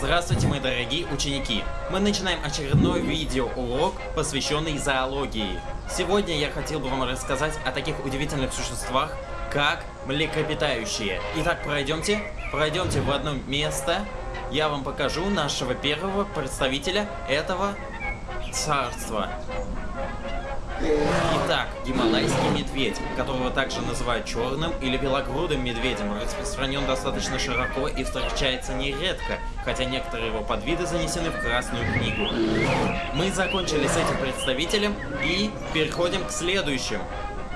Здравствуйте, мои дорогие ученики! Мы начинаем очередной видеоурок, посвященный зоологии. Сегодня я хотел бы вам рассказать о таких удивительных существах, как млекопитающие. Итак, пройдемте, пройдемте в одно место. Я вам покажу нашего первого представителя этого царства. Итак, гималайский медведь, которого также называют черным или белогрудым медведем, распространен достаточно широко и встречается нередко, хотя некоторые его подвиды занесены в Красную книгу. Мы закончили с этим представителем и переходим к следующим.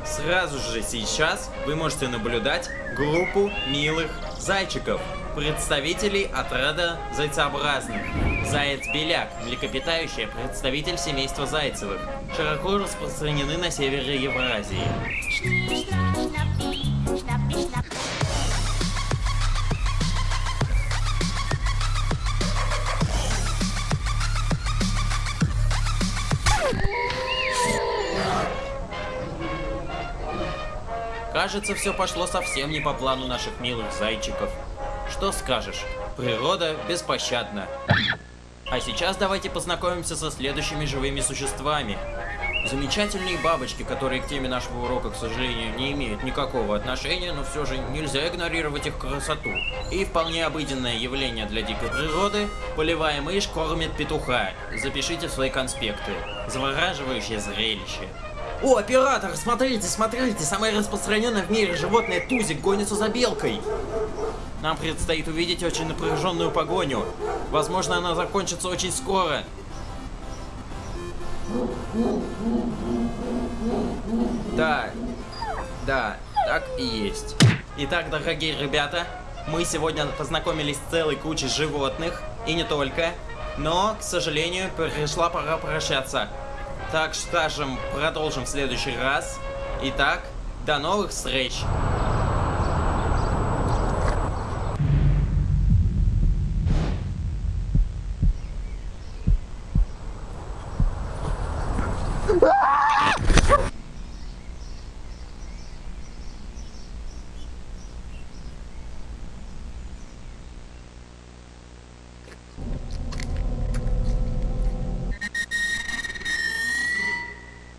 Сразу же сейчас вы можете наблюдать группу милых зайчиков, представителей отряда зайцеобразных. Заяц-беляк, млекопитающий, представитель семейства зайцевых, широко распространены на севере Евразии. Кажется, все пошло совсем не по плану наших милых зайчиков. Что скажешь? Природа беспощадна. А сейчас давайте познакомимся со следующими живыми существами. Замечательные бабочки, которые к теме нашего урока, к сожалению, не имеют никакого отношения, но все же нельзя игнорировать их красоту. И вполне обыденное явление для дикой природы – полевая мышь кормит петуха. Запишите свои конспекты. Завораживающее зрелище. О, оператор, смотрите, смотрите, самое распространенное в мире животное Тузик гонится за белкой. Нам предстоит увидеть очень напряженную погоню. Возможно, она закончится очень скоро. Да, да, так и есть. Итак, дорогие ребята, мы сегодня познакомились с целой кучей животных, и не только. Но, к сожалению, пришла пора прощаться. Так скажем, продолжим в следующий раз. Итак, до новых встреч!